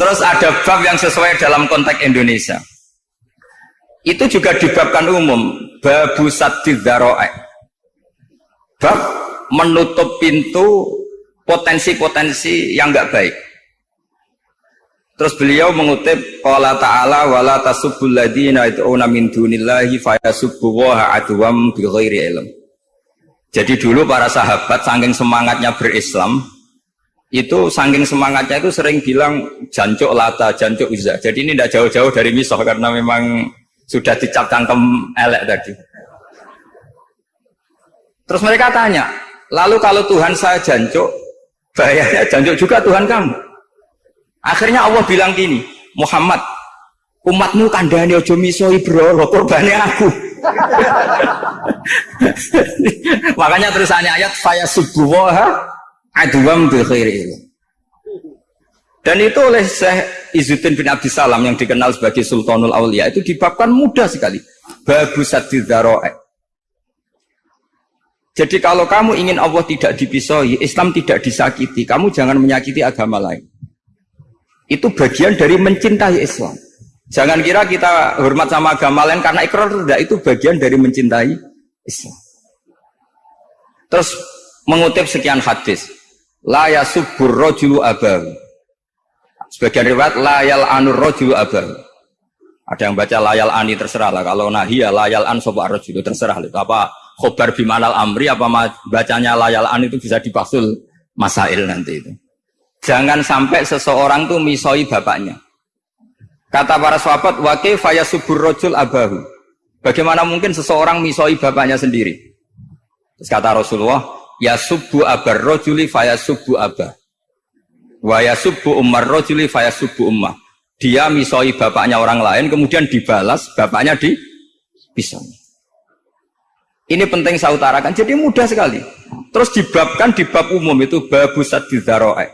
Terus ada bab yang sesuai dalam konteks Indonesia. Itu juga dibabkan umum. Babu sadid Bab menutup pintu potensi-potensi yang enggak baik. Terus beliau mengutip qala ta'ala wala tasubbul ladzina yad'una min dunillahi fayasubbullaha adwam bighairi ilm. Jadi dulu para sahabat saking semangatnya berislam itu saking semangatnya itu sering bilang jancuk lata, jancuk uzza. Jadi ini tidak jauh-jauh dari misoh karena memang sudah dicap cangkem elek tadi. Terus mereka tanya, lalu kalau Tuhan saya jancuk, bahayanya jancuk juga Tuhan kamu. Akhirnya Allah bilang gini, Muhammad, umatmu kandani ojo miso ibro, korbannya aku. Makanya terusannya ayat faya subuha aduam bil Dan itu oleh Syekh Izzuddin bin Abdi Salam yang dikenal sebagai Sultanul Aulia itu dibabkan mudah sekali. Babu. Jadi kalau kamu ingin Allah tidak dipisoi, Islam tidak disakiti, kamu jangan menyakiti agama lain. Itu bagian dari mencintai Islam. Jangan kira kita hormat sama agama lain karena ikrar tidak itu bagian dari mencintai Islam. Terus mengutip sekian hadis. La yasubbur rojulu abahu. Sebagian riwayat layal anur rojulu abahu. Ada yang baca layal ani terserah lah. Kalau nahia layal an sopa rojulu terserah. Itu apa khobar bimanal amri apa bacanya layal an itu bisa dipasul masail nanti itu. Jangan sampai seseorang tuh misoi bapaknya. Kata para sahabat, wakil faya subur rojul abahu. Bagaimana mungkin seseorang misoi bapaknya sendiri? Terus kata Rasulullah, ya subu abar rojuli faya subu abah. Wa ya subu umar rojuli faya subu ummah. Dia misoi bapaknya orang lain, kemudian dibalas, bapaknya di pisau. Ini penting saya utarakan. Jadi mudah sekali. Terus dibabkan di bab umum itu babu sadidharo'e.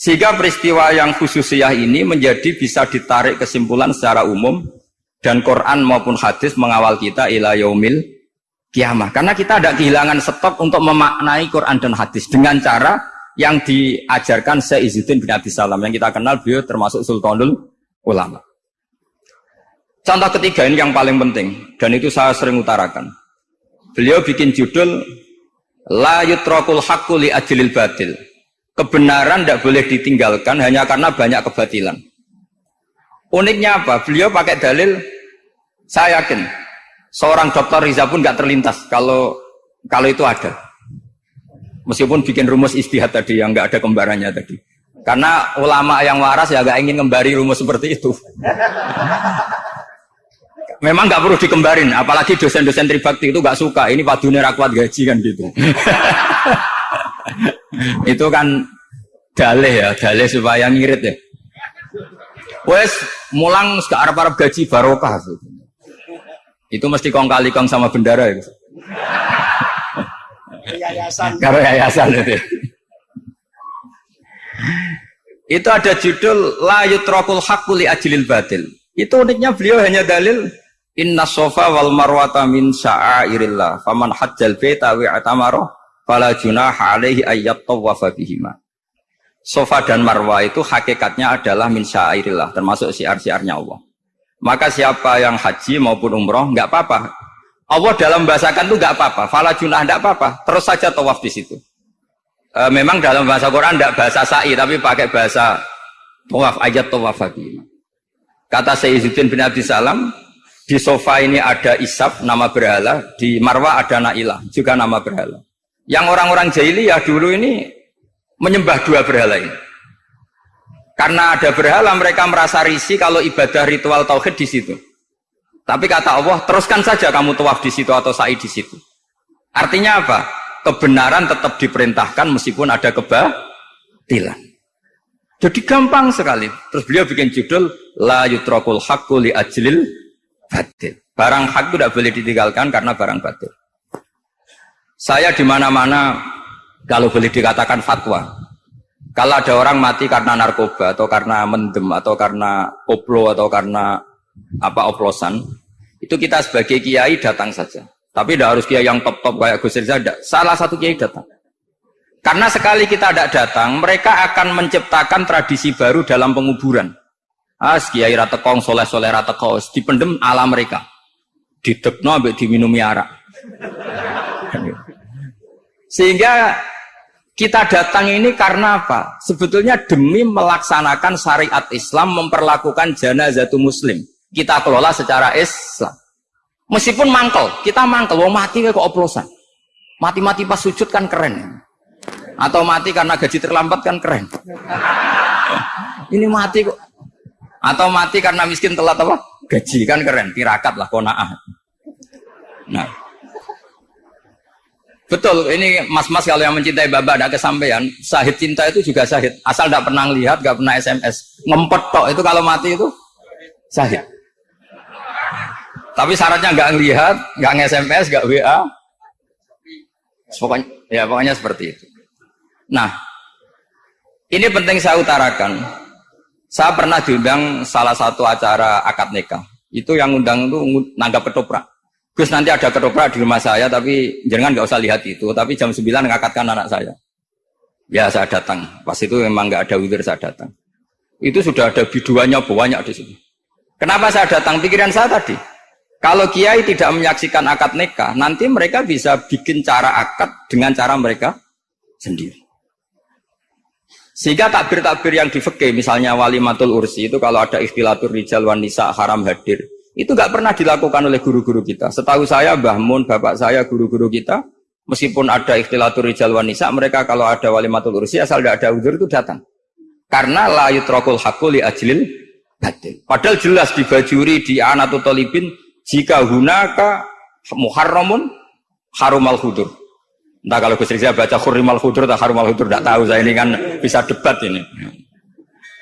Sehingga peristiwa yang khususiyah ini menjadi bisa ditarik kesimpulan secara umum dan Quran maupun hadis mengawal kita ila yaumil kiamah. Karena kita ada kehilangan stok untuk memaknai Quran dan hadis dengan cara yang diajarkan Izzuddin bin Abi Salam yang kita kenal beliau termasuk Sultanul Ulama. Contoh ketiga ini yang paling penting dan itu saya sering utarakan. Beliau bikin judul La yutrakul haqqu li ajlil batil kebenaran tidak boleh ditinggalkan hanya karena banyak kebatilan. Uniknya apa? Beliau pakai dalil, saya yakin seorang dokter Riza pun nggak terlintas kalau kalau itu ada. Meskipun bikin rumus istihad tadi yang nggak ada kembarannya tadi. Karena ulama yang waras ya nggak ingin kembari rumus seperti itu. Memang nggak perlu dikembarin, apalagi dosen-dosen tribakti itu nggak suka. Ini padunya rakwat gaji kan gitu. itu kan dalih ya, dalih supaya ngirit ya. Wes mulang ke Arab-Arab gaji barokah. Itu mesti kong kali kong sama bendara itu. Yayasan. Yayasan itu. itu ada judul la yutrakul haqqu li ajlil batil. Itu uniknya beliau hanya dalil inna sofa wal marwata min sya'airillah faman hajjal baita wa atamara fala junaha alaihi ayyat tawafa bihima. Sofa dan Marwa itu hakikatnya adalah min syairillah, termasuk siar-siarnya Allah. Maka siapa yang haji maupun umroh nggak apa-apa. Allah dalam bahasakan itu nggak apa-apa. Fala junah nggak apa-apa. Terus saja tawaf di situ. E, memang dalam bahasa Quran nggak bahasa sa'i, tapi pakai bahasa tawaf ayat tawaf bihima. Kata Sayyiduddin bin Abdi Salam, di sofa ini ada isab, nama berhala. Di Marwa ada nailah, juga nama berhala. Yang orang-orang jahiliyah dulu ini menyembah dua berhala ini. Karena ada berhala mereka merasa risih kalau ibadah ritual tauhid di situ. Tapi kata Allah, teruskan saja kamu tawaf di situ atau sa'i di situ. Artinya apa? Kebenaran tetap diperintahkan meskipun ada kebatilan. Jadi gampang sekali. Terus beliau bikin judul La yutrakul haqqu li ajlil batil. Barang hak itu tidak boleh ditinggalkan karena barang batil. Saya di mana-mana kalau boleh dikatakan fatwa. Kalau ada orang mati karena narkoba atau karena mendem atau karena oplo atau karena apa oplosan, itu kita sebagai kiai datang saja. Tapi tidak harus kiai yang top-top kayak Gus Rizal. Salah satu kiai datang. Karena sekali kita tidak datang, mereka akan menciptakan tradisi baru dalam penguburan. Ah, kiai ratekong, soleh soleh ratekong, dipendem ala mereka. Didekno ambek diminumi arak. Sehingga kita datang ini karena apa? Sebetulnya demi melaksanakan syariat Islam, memperlakukan janazah muslim. Kita kelola secara Islam. Meskipun mangkel, kita mangkel, wong mati kok oplosan. Mati-mati pas sujud kan keren. Atau mati karena gaji terlambat kan keren. Ini mati kok. Atau mati karena miskin telat apa? Gaji kan keren, tirakat lah konaah. Nah, Betul, ini mas-mas kalau yang mencintai bapak ada kesampaian, sahid cinta itu juga sahid. Asal tidak pernah lihat, gak pernah SMS. Ngempet tok, itu kalau mati itu sahid. Tapi syaratnya nggak ngelihat, nggak nge-SMS, nggak WA. Pokoknya, ya pokoknya seperti itu. Nah, ini penting saya utarakan. Saya pernah diundang salah satu acara akad nikah. Itu yang undang itu nanggap ketoprak. Gus nanti ada ketoprak di rumah saya, tapi jangan nggak usah lihat itu. Tapi jam 9 ngakatkan anak saya. Ya saya datang. Pas itu memang nggak ada widir saya datang. Itu sudah ada biduannya banyak di sini. Kenapa saya datang? Pikiran saya tadi. Kalau kiai tidak menyaksikan akad nikah, nanti mereka bisa bikin cara akad dengan cara mereka sendiri. Sehingga takbir-takbir yang di misalnya wali matul ursi itu kalau ada ikhtilatur rijal wanisa haram hadir, itu nggak pernah dilakukan oleh guru-guru kita. Setahu saya, Mbah Mun, bapak saya, guru-guru kita, meskipun ada ikhtilatur rijal wanisa, mereka kalau ada wali matul ursi, asal tidak ada udur itu datang. Karena la yutrokul hakul li ajlil batil. Padahal jelas di bajuri, di anatu tolibin, jika hunaka muharramun harumal hudur. Entah kalau Gus Rizal baca hurimal hudur atau harumal hudur, tidak tahu saya ini kan bisa debat ini.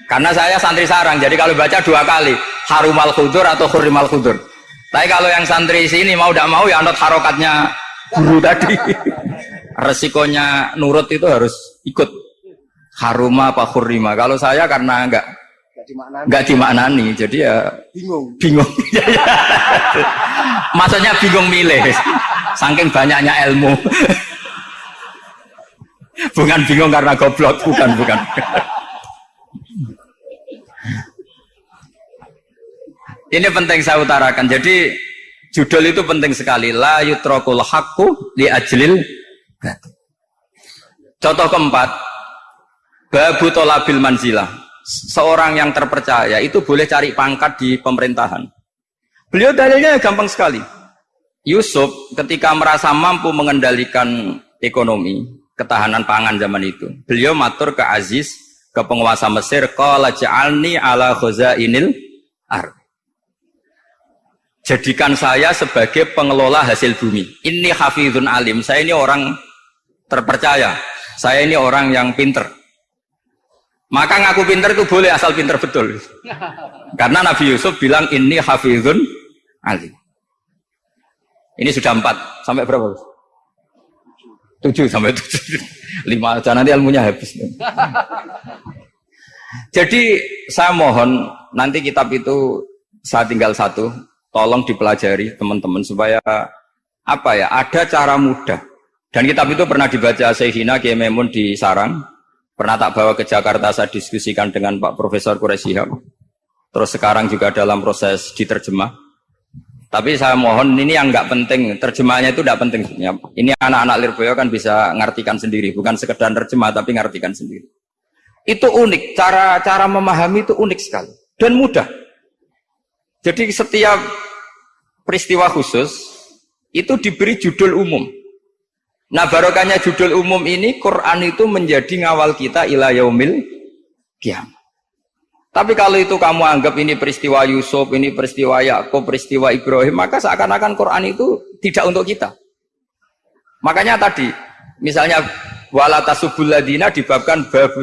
Karena saya santri sarang, jadi kalau baca dua kali, harumal khudur atau hurimal khudur. Tapi kalau yang santri sini mau tidak mau ya anut harokatnya guru tadi. Resikonya nurut itu harus ikut haruma apa hurima. Kalau saya karena enggak nggak dimaknani, jadi ya bingung. Bingung. Maksudnya bingung milih. Saking banyaknya ilmu. bukan bingung karena goblok, bukan, bukan. Ini penting saya utarakan. Jadi judul itu penting sekali. La yutrokul hakku li ajlil. Contoh keempat, babu tolabil manzilah. Seorang yang terpercaya itu boleh cari pangkat di pemerintahan. Beliau dalilnya gampang sekali. Yusuf ketika merasa mampu mengendalikan ekonomi, ketahanan pangan zaman itu, beliau matur ke Aziz, ke penguasa Mesir, qala ja'alni ala ar jadikan saya sebagai pengelola hasil bumi. Ini hafizun alim. Saya ini orang terpercaya. Saya ini orang yang pinter. Maka ngaku pinter itu boleh asal pinter betul. Karena Nabi Yusuf bilang ini hafizun alim. Ini sudah empat. Sampai berapa? Tujuh sampai tujuh. Lima aja nanti ilmunya habis. Jadi saya mohon nanti kitab itu saya tinggal satu tolong dipelajari teman-teman supaya apa ya ada cara mudah. Dan kitab itu pernah dibaca Sehina Kiai Memun di Sarang. Pernah tak bawa ke Jakarta saya diskusikan dengan Pak Profesor Quraisyihab terus sekarang juga dalam proses diterjemah. Tapi saya mohon ini yang nggak penting. Terjemahnya itu tidak penting. Ini anak-anak Lirboyo kan bisa ngartikan sendiri. Bukan sekedar terjemah tapi ngartikan sendiri. Itu unik. Cara cara memahami itu unik sekali. Dan mudah jadi setiap peristiwa khusus itu diberi judul umum. Nah barokahnya judul umum ini Quran itu menjadi ngawal kita ila yaumil kiam. Tapi kalau itu kamu anggap ini peristiwa Yusuf, ini peristiwa Yakub, peristiwa Ibrahim, maka seakan-akan Quran itu tidak untuk kita. Makanya tadi, misalnya walatasubul ladina dibabkan babu.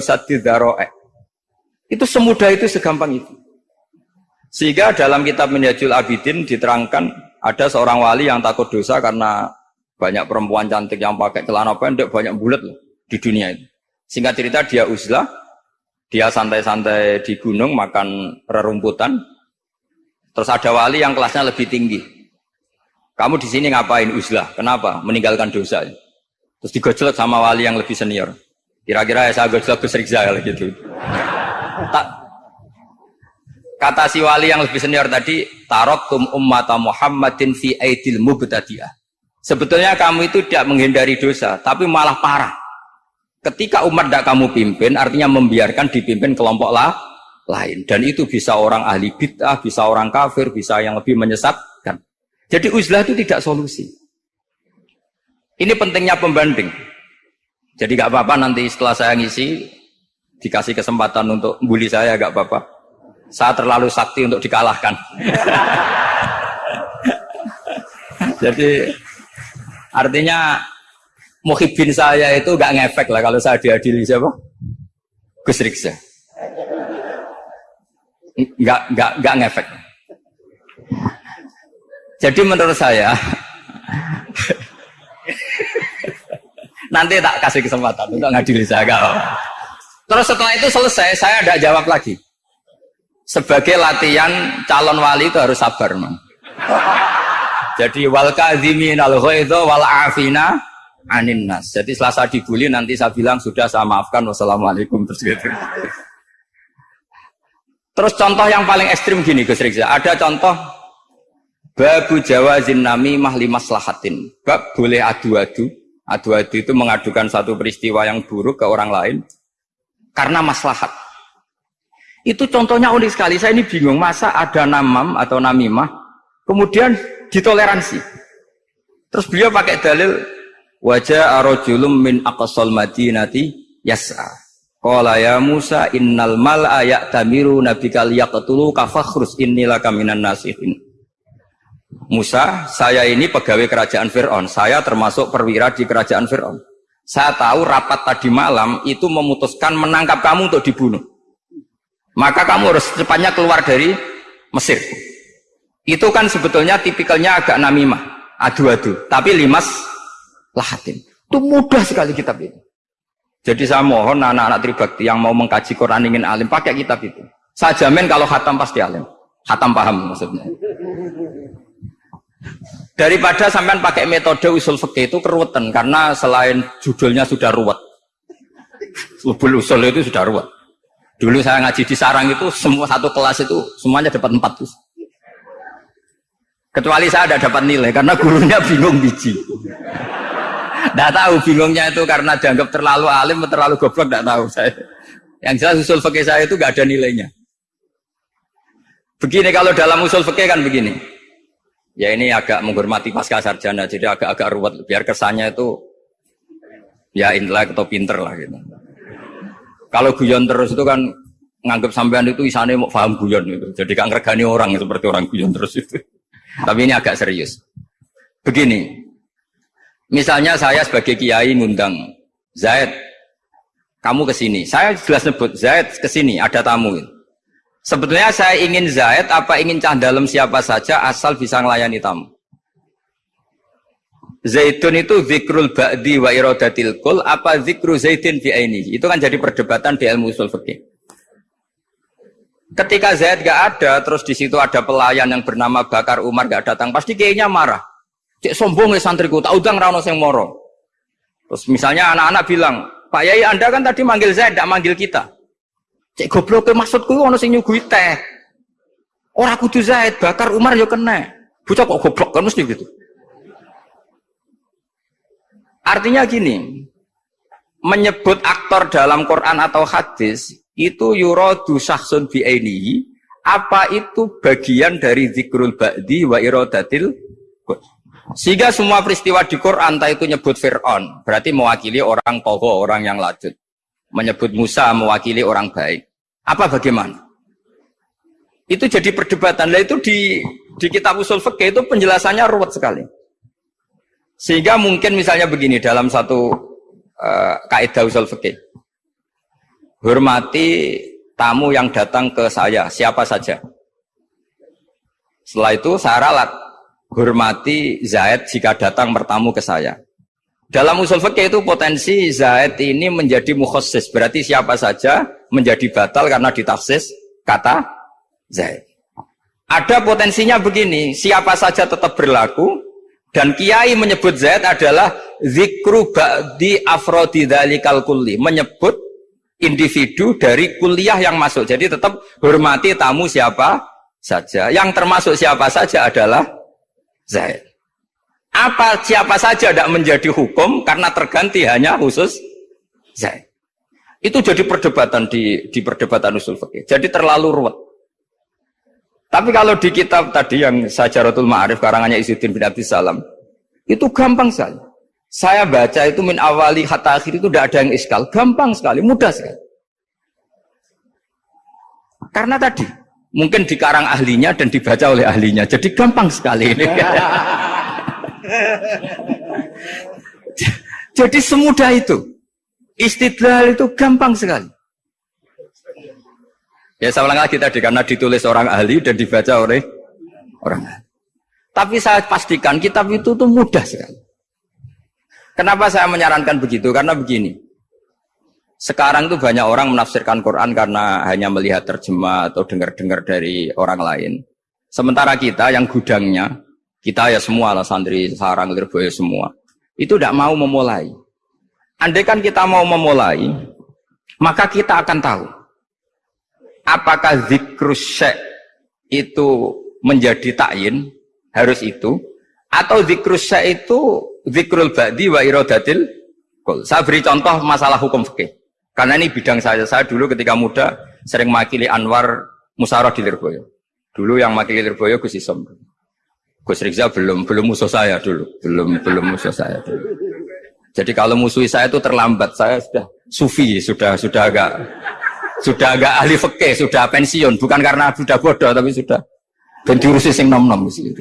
Itu semudah itu, segampang itu. Sehingga dalam kitab Minhajul Abidin diterangkan ada seorang wali yang takut dosa karena banyak perempuan cantik yang pakai celana pendek, banyak bulat di dunia itu. Singkat cerita dia uzlah, dia santai-santai di gunung makan rerumputan. Terus ada wali yang kelasnya lebih tinggi. Kamu di sini ngapain uzlah? Kenapa? Meninggalkan dosa. Terus digojlok sama wali yang lebih senior. Kira-kira ya saya Gus Rizal gitu. Tak, kata si wali yang lebih senior tadi, tarokum ummata Muhammadin fi aidil mubtadi'ah. Sebetulnya kamu itu tidak menghindari dosa, tapi malah parah. Ketika umat tidak kamu pimpin, artinya membiarkan dipimpin kelompok lah, lain. Dan itu bisa orang ahli bid'ah, bisa orang kafir, bisa yang lebih menyesatkan. Jadi uzlah itu tidak solusi. Ini pentingnya pembanding. Jadi gak apa-apa nanti setelah saya ngisi dikasih kesempatan untuk bully saya gak apa-apa. Saya terlalu sakti untuk dikalahkan. Jadi artinya muhibin saya itu gak ngefek lah kalau saya diadili siapa? Gus Riksa. Gak, gak, gak ngefek. Jadi menurut saya Nanti tak kasih kesempatan untuk ngadili saya kau. Terus setelah itu selesai, saya tidak jawab lagi. Sebagai latihan calon wali itu harus sabar, man. Jadi wal kadhimin al itu wal afina anin nas. Jadi setelah saya dibully nanti saya bilang sudah saya maafkan wassalamualaikum terus gitu. Terus contoh yang paling ekstrim gini Gus Rizza. Ada contoh babu jawazin nami mahli maslahatin. Bab boleh adu-adu Adu-adu itu mengadukan satu peristiwa yang buruk ke orang lain karena maslahat. Itu contohnya unik sekali. Saya ini bingung masa ada namam atau namimah kemudian ditoleransi. Terus beliau pakai dalil wajah arojulum min aqsal madinati yas'a. Qala ya Musa innal mal ayak tamiru nabikal yaqtulu kafakhrus innilaka minan nasihin. Musa, saya ini pegawai kerajaan Fir'aun. Saya termasuk perwira di kerajaan Fir'aun. Saya tahu rapat tadi malam itu memutuskan menangkap kamu untuk dibunuh. Maka kamu harus secepatnya keluar dari Mesir. Itu kan sebetulnya tipikalnya agak namimah, adu-adu. Tapi limas lahatin. Itu mudah sekali kitab ini. Jadi saya mohon anak-anak tribakti yang mau mengkaji Quran ingin alim, pakai kitab itu. Saya jamin kalau khatam pasti alim. Khatam paham maksudnya. Daripada sampean pakai metode usul fikih itu keruwetan karena selain judulnya sudah ruwet. Usul itu sudah ruwet. Dulu saya ngaji di sarang itu semua satu kelas itu semuanya dapat empat tuh. Kecuali saya ada dapat nilai karena gurunya bingung biji. Tidak tahu bingungnya itu karena dianggap terlalu alim atau terlalu goblok tidak tahu saya. Yang jelas usul fikih saya itu gak ada nilainya. Begini kalau dalam usul fikih kan begini. Ya ini agak menghormati pasca sarjana, jadi agak-agak ruwet. Biar kesannya itu ya intelek atau pinter lah gitu. Kalau guyon terus itu kan nganggap sampean itu isane mau paham guyon itu. Jadi kan regani orang seperti orang guyon terus itu. Tapi ini agak serius. Begini, misalnya saya sebagai kiai ngundang Zaid, kamu ke sini. Saya jelas sebut Zaid ke sini, ada tamu. Sebetulnya saya ingin Zaid apa ingin cah dalam siapa saja asal bisa melayani tamu. Zaitun itu zikrul ba'di wa iradatil kul apa zikru zaitin fi aini. Itu kan jadi perdebatan di ilmu usul fikih. Ketika Zaid gak ada, terus di situ ada pelayan yang bernama Bakar Umar gak datang, pasti kayaknya marah. Cek sombong ya santriku, tak udang rano sing moro. Terus misalnya anak-anak bilang, Pak Yai Anda kan tadi manggil Zaid, tidak manggil kita. Cek goblok maksudku ono sing nyuguhi teh. Ora kudu Zaid, bakar Umar yo kena. Bocah kok goblok kan mesti gitu. Artinya gini, menyebut aktor dalam Quran atau hadis itu yuradu syahsun bi'ainihi apa itu bagian dari zikrul ba'di wa iradatil sehingga semua peristiwa di Quran entah itu nyebut Fir'aun berarti mewakili orang toho, orang yang lanjut menyebut Musa mewakili orang baik. Apa bagaimana? Itu jadi perdebatan. Lah itu di di kitab usul fikih itu penjelasannya ruwet sekali. Sehingga mungkin misalnya begini dalam satu uh, kaidah usul fikih. Hormati tamu yang datang ke saya, siapa saja. Setelah itu saya ralat hormati Zaid jika datang bertamu ke saya. Dalam usul fikih itu potensi Zaid ini menjadi mukhosis. Berarti siapa saja menjadi batal karena ditafsis kata Zaid. Ada potensinya begini, siapa saja tetap berlaku dan kiai menyebut Zaid adalah zikru ba'di afrodi dalikal kulli. Menyebut individu dari kuliah yang masuk. Jadi tetap hormati tamu siapa saja. Yang termasuk siapa saja adalah Zaid. Apa siapa saja tidak menjadi hukum karena terganti hanya khusus Zaid. Itu jadi perdebatan di, di perdebatan usul fikih. Jadi terlalu ruwet. Tapi kalau di kitab tadi yang Sajaratul Ma'arif karangannya Izzuddin bin Abdul Salam, itu gampang sekali. Saya baca itu min awali hatta akhir itu tidak ada yang iskal. Gampang sekali, mudah sekali. Karena tadi, mungkin dikarang ahlinya dan dibaca oleh ahlinya. Jadi gampang sekali ini. Jadi semudah itu. Istidlal itu gampang sekali. Ya saya ulang lagi tadi karena ditulis orang ahli dan dibaca oleh orang ahli. Tapi saya pastikan kitab itu tuh mudah sekali. Kenapa saya menyarankan begitu? Karena begini. Sekarang tuh banyak orang menafsirkan Quran karena hanya melihat terjemah atau dengar-dengar dari orang lain. Sementara kita yang gudangnya, kita ya semua lah santri, sarang, lirboyo semua. Itu tidak mau memulai. Andai kan kita mau memulai, maka kita akan tahu apakah zikrus itu menjadi takyin harus itu atau zikrus itu zikrul ba'di wa irodatil. Saya beri contoh masalah hukum fikih. Karena ini bidang saya. Saya dulu ketika muda sering makili Anwar Musarah di Lirboyo. Dulu yang makili Lirboyo Gus Isom. Gus Rizal belum belum musuh saya dulu, belum belum musuh saya dulu. Jadi kalau musuh saya itu terlambat, saya sudah sufi, sudah sudah agak sudah agak ahli fikih, sudah pensiun, bukan karena sudah bodoh, tapi sudah dan diurusi sing nom nom gitu.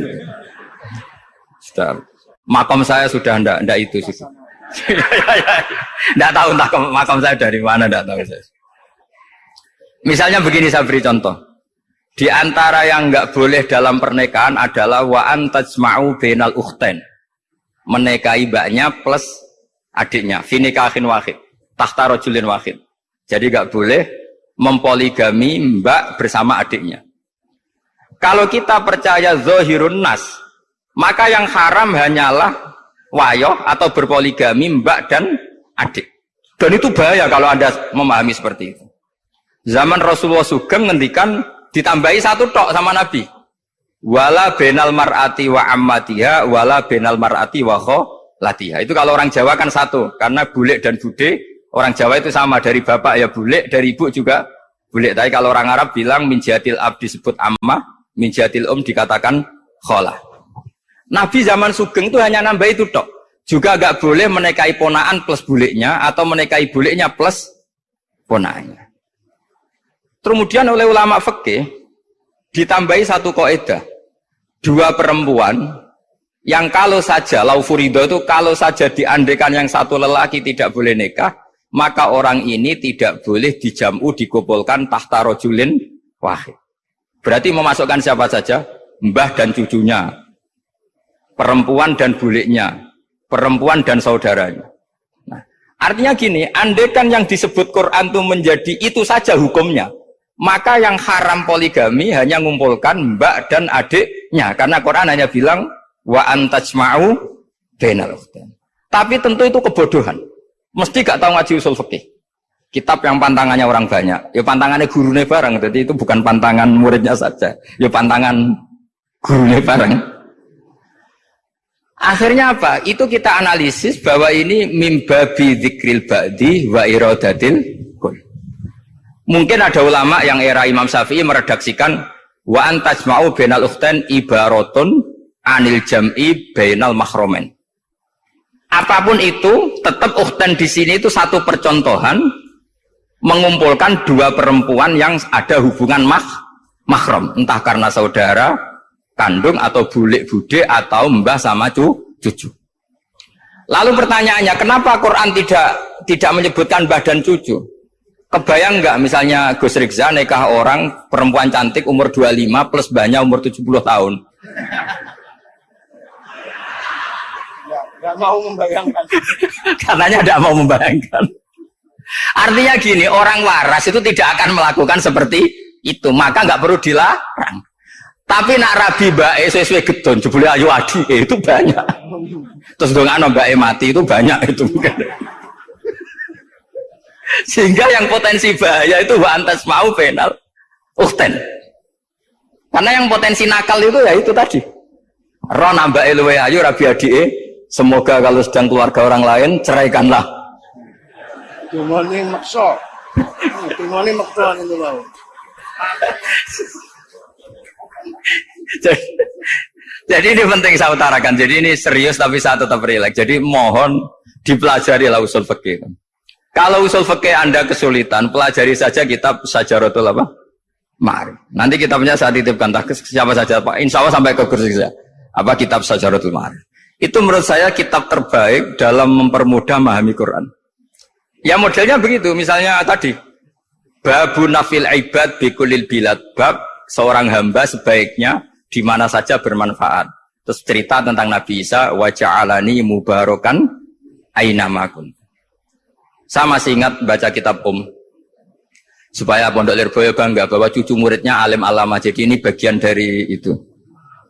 Sudah makam saya sudah ndak ndak itu sih. Ndak tahu entah makam saya dari mana, ndak tahu saya. Misalnya begini saya beri contoh. Di antara yang nggak boleh dalam pernikahan adalah wa antajma'u bainal ukhtain. Menikahi mbaknya plus adiknya. Finikahin wahid. Tahta rojulin wahid. Jadi nggak boleh mempoligami mbak bersama adiknya. Kalau kita percaya zohirun nas, maka yang haram hanyalah wayo atau berpoligami mbak dan adik. Dan itu bahaya kalau anda memahami seperti itu. Zaman Rasulullah Sugeng ngendikan ditambahi satu tok sama Nabi. Wala benal mar'ati wa ammatiha, wala benal mar'ati wa latiha. Itu kalau orang Jawa kan satu, karena bule dan bude Orang Jawa itu sama dari bapak ya bule, dari ibu juga bule. Tapi kalau orang Arab bilang minjatil ab disebut amma, minjatil um dikatakan khola. Nabi zaman Sugeng itu hanya nambah itu tok. Juga agak boleh menikahi ponaan plus buleknya atau menikahi buleknya plus ponaannya. Kemudian oleh ulama fikih ditambahi satu kaidah. Dua perempuan yang kalau saja laufurido itu kalau saja diandekan yang satu lelaki tidak boleh nikah, maka orang ini tidak boleh dijamu dikumpulkan tahta rojulin wahid. Berarti memasukkan siapa saja? Mbah dan cucunya, perempuan dan buliknya, perempuan dan saudaranya. Nah, artinya gini, andekan yang disebut Quran itu menjadi itu saja hukumnya, maka yang haram poligami hanya mengumpulkan mbak dan adiknya, karena Quran hanya bilang wa antajma'u bainal Tapi tentu itu kebodohan. Mesti gak tahu ngaji usul fikih. Kitab yang pantangannya orang banyak. Ya pantangannya gurunya bareng. Jadi itu bukan pantangan muridnya saja. Ya pantangan gurunya bareng. Akhirnya apa? Itu kita analisis bahwa ini mimbabi dzikril ba'di wa iradatil kul. Mungkin ada ulama yang era Imam Syafi'i meredaksikan wa antajma'u bainal ukhtain ibaratun anil jam'i bainal mahromen apa pun itu tetap ukhtan di sini itu satu percontohan mengumpulkan dua perempuan yang ada hubungan mah mahram. Entah karena saudara kandung atau bulik bude atau mbah sama cu, cucu. Lalu pertanyaannya kenapa Quran tidak tidak menyebutkan mbah dan cucu? Kebayang nggak misalnya Gus Rizza nikah orang perempuan cantik umur 25 plus banyak umur 70 tahun Gak mau membayangkan. Katanya tidak mau membayangkan. Artinya gini, orang waras itu tidak akan melakukan seperti itu, maka nggak perlu dilarang. Tapi nak rabi mbak E sesuai gedon, jebule ayu adi eh, itu banyak. Terus dengan mbak E mati itu banyak itu. Sehingga yang potensi bahaya itu antas mau penal ukten. Karena yang potensi nakal itu ya itu tadi. Roh nambah luwe ayu rabi adi Semoga kalau sedang keluarga orang lain ceraikanlah. Maksa. Maksa itu jadi, jadi ini penting saya utarakan. Jadi ini serius tapi saya tetap rileks. Jadi mohon dipelajari lah usul fikih. Kalau usul fikih Anda kesulitan, pelajari saja kitab Sajaratul apa? Mari. Nanti kitabnya saya titipkan tak siapa saja Pak. Insya Allah sampai ke kursi saya. Apa kitab Sajaratul Mari. Itu menurut saya kitab terbaik dalam mempermudah memahami Quran. Ya modelnya begitu, misalnya tadi babu nafil ibad bikulil bilad bab seorang hamba sebaiknya di mana saja bermanfaat. Terus cerita tentang Nabi Isa wajah alani mubarokan ainamakun. Saya masih ingat baca kitab Om supaya Pondok Lirboyo bangga bahwa cucu muridnya alim alama. Jadi ini bagian dari itu.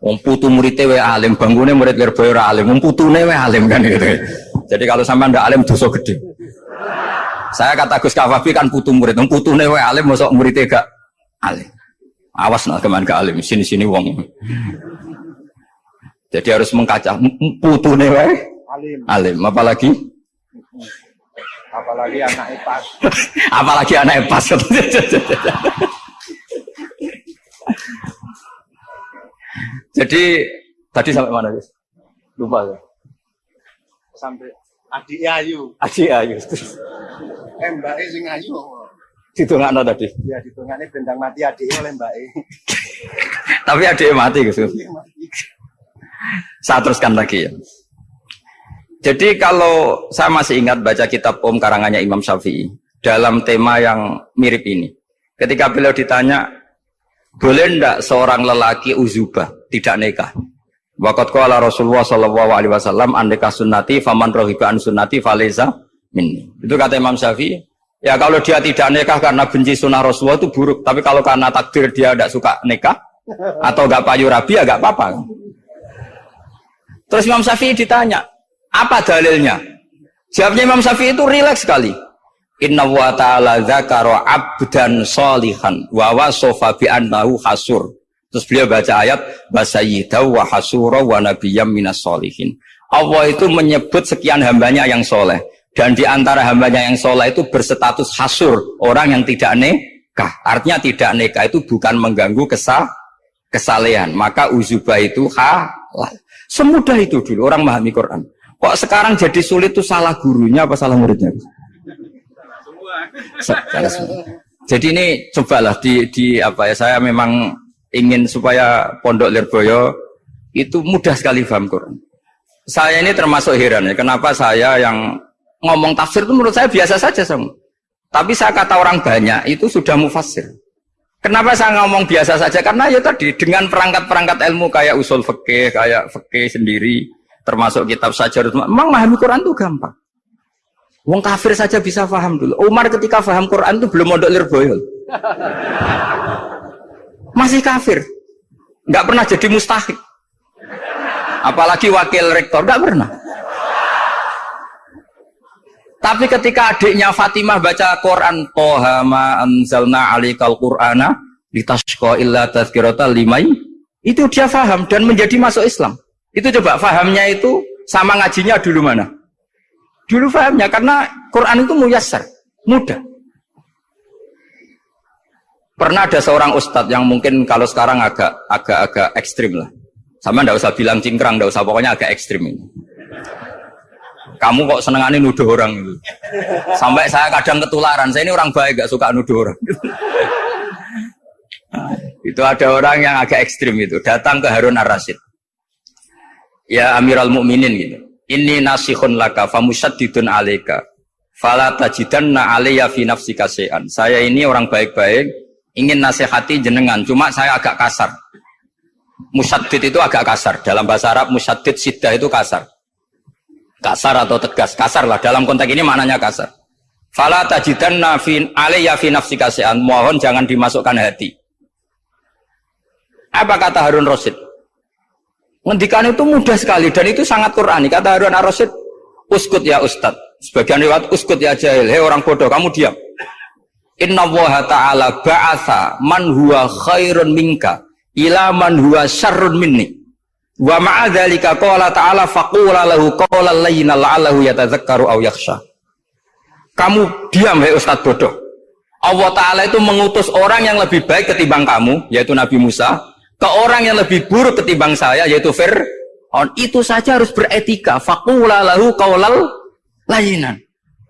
Om putu muridnya we alim, bangunnya murid Lirboyo alim, om putune we alim kan gitu. Jadi kalau sama ndak alim dosa gede. Saya kata Gus Kafabi kan putu murid, om putune we alim, masuk muridnya gak alim. Awas nak keman gak alim, sini sini wong. Jadi harus mengkaca putune we alim. Alim, apalagi apalagi anak pas apalagi anak pas jadi tadi sampai mana guys lupa ya sampai adik ayu adik ayu eh mbak e sing ayu Ditungakno tadi. Ya ditungakne bendang mati adik oleh Mbak E. Tapi adik mati Gus. Saya teruskan lagi ya. Jadi kalau saya masih ingat baca kitab Om karangannya Imam Syafi'i dalam tema yang mirip ini. Ketika beliau ditanya, boleh ndak seorang lelaki uzubah tidak nikah? Wakat qala Rasulullah sallallahu alaihi wasallam andeka sunnati faman rohiba an sunnati faleza minni. Itu kata Imam Syafi'i. Ya kalau dia tidak nikah karena benci sunnah Rasulullah itu buruk. Tapi kalau karena takdir dia tidak suka nikah atau gak payu rabi ya gak apa-apa. Terus Imam Syafi'i ditanya, apa dalilnya? Jawabnya Imam Syafi'i itu rileks sekali. Inna wa ta'ala zakara abdan solihan wa wasofa bi annahu. Terus beliau baca ayat wasayyidaw wa hasura wa nabiyyam minas solihin. Allah itu menyebut sekian hambanya yang soleh. Dan di antara hambanya yang soleh itu berstatus hasur. Orang yang tidak nikah. Artinya tidak nikah itu bukan mengganggu kesah, kesalehan. Maka uzubah itu halal. Semudah itu dulu orang memahami Quran. Kok sekarang jadi sulit tuh salah gurunya apa salah muridnya? Salah semua. Jadi ini cobalah di, di apa ya saya memang ingin supaya Pondok Lirboyo itu mudah sekali paham Quran. Saya ini termasuk heran ya, kenapa saya yang ngomong tafsir itu menurut saya biasa saja sama. Tapi saya kata orang banyak itu sudah mufasir. Kenapa saya ngomong biasa saja? Karena ya tadi dengan perangkat-perangkat ilmu kayak usul fikih, kayak fikih sendiri, termasuk kitab saja memang memahami Quran itu gampang Wong kafir saja bisa paham dulu. Umar ketika paham Quran itu belum mondok lirboyo. Masih kafir. Nggak pernah jadi mustahik. Apalagi wakil rektor, nggak pernah. Tapi ketika adiknya Fatimah baca Quran, Toha ma anzalna alikal Qur'ana litashqa illa tazkirata limai, itu dia paham dan menjadi masuk Islam. Itu coba fahamnya itu sama ngajinya dulu mana? Dulu fahamnya karena Quran itu muyassar, mudah. Pernah ada seorang ustadz yang mungkin kalau sekarang agak agak agak ekstrim lah. Sama ndak usah bilang cingkrang, ndak usah pokoknya agak ekstrim ini. Kamu kok senengannya nuduh orang itu. Sampai saya kadang ketularan. Saya ini orang baik, gak suka nuduh orang. Nah, itu ada orang yang agak ekstrim itu datang ke Harun Ar-Rasyid ya Amirul Mukminin gitu. Ini nasihun laka famusaddidun alaika. Fala tajidanna alayya fi syai'an. Saya ini orang baik-baik, ingin nasihati jenengan, cuma saya agak kasar. Musaddid itu agak kasar. Dalam bahasa Arab musaddid sidah itu kasar. Kasar atau tegas, kasar lah. Dalam konteks ini maknanya kasar. Fala tajidanna fi alayya fi syai'an. Mohon jangan dimasukkan hati. Apa kata Harun Rasid? Ngendikan itu mudah sekali dan itu sangat Qurani. Kata Harun Rasid, uskut ya Ustad. Sebagian lewat uskut ya jahil. Hei orang bodoh, kamu diam. Inna Allah ta'ala ba'atha man huwa khairun minka ila man huwa syarrun minni. Wa ma'adzalika qala ta'ala faqula lahu qawlan layyina la'allahu yatadzakkaru aw yakhsha. Kamu diam hei Ustaz bodoh. Allah Ta'ala itu mengutus orang yang lebih baik ketimbang kamu, yaitu Nabi Musa, ke orang yang lebih buruk ketimbang saya, yaitu Fir'aun. Itu saja harus beretika. Fakula lahu kaulal layinan.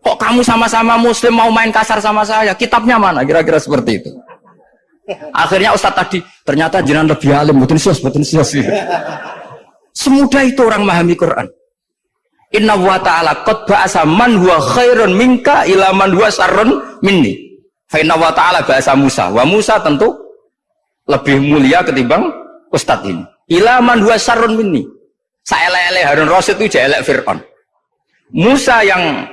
Kok kamu sama-sama muslim mau main kasar sama saya? Kitabnya mana? Kira-kira seperti itu. Akhirnya Ustadz tadi, ternyata jenengan lebih alim, betul sios, betul. Semudah itu orang memahami Quran. Inna wa ta'ala qad ba'asa man huwa khairun minka ila man huwa minni. Fa wa ta'ala bahasa Musa. Wa Musa tentu lebih mulia ketimbang Ustadz ini. Ilaman dua sarun minni. Saelele Harun Rasul itu jelek Fir'aun. Musa yang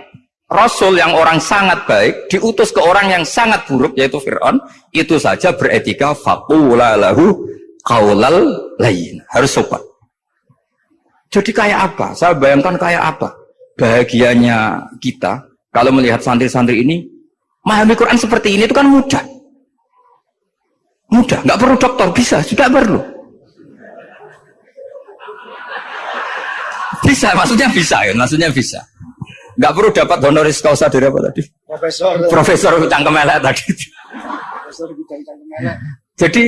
Rasul yang orang sangat baik diutus ke orang yang sangat buruk yaitu Fir'aun itu saja beretika faqula lahu qaulal lain. Harus sopan. Jadi kayak apa? Saya bayangkan kayak apa? Bahagianya kita kalau melihat santri-santri ini Memahami Quran seperti ini itu kan mudah. Mudah, nggak perlu dokter, bisa, sudah perlu. Bisa, maksudnya bisa ya, maksudnya bisa. Nggak perlu dapat honoris causa dari apa tadi? Profesor. Profesor cangkem elek tadi. Profesor cangkem elek. Jadi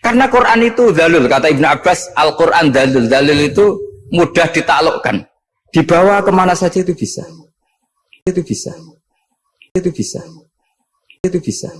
karena Quran itu dalil, kata Ibn Abbas, Al-Quran dalil. Dalil itu mudah ditaklukkan. Dibawa ke mana saja itu bisa. Itu bisa. Itu bisa. Itu bisa.